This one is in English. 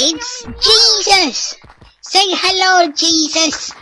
It's Jesus! Say hello, Jesus!